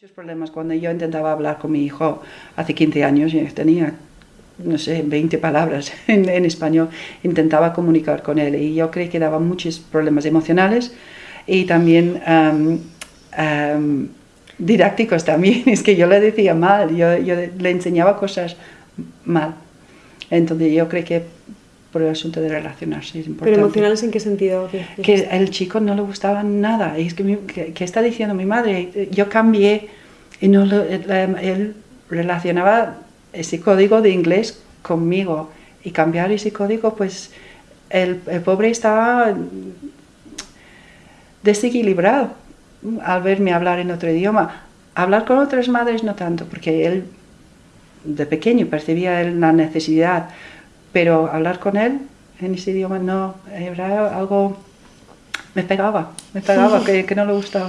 Muchos problemas. Cuando yo intentaba hablar con mi hijo hace 15 años, y tenía, no sé, 20 palabras en, en, español, intentaba comunicar con él. Y yo creo que daba muchos problemas emocionales y también um, um, didácticos también, es que yo le decía mal, yo, yo le enseñaba cosas mal. Entonces yo creo que por el asunto de relacionarse es importante. ¿Pero emocionales en qué sentido? Que el chico no le gustaba nada. Y es que, mi, que, que, está diciendo mi madre, yo cambié y no lo, él relacionaba ese código de inglés conmigo. Y cambiar ese código, pues el, el pobre estaba desequilibrado al verme hablar en otro idioma. Hablar con otras madres no tanto, porque él de pequeño percibía la necesidad, pero hablar con él en ese idioma no, era algo, me pegaba, me pegaba, que, que no le gustaba.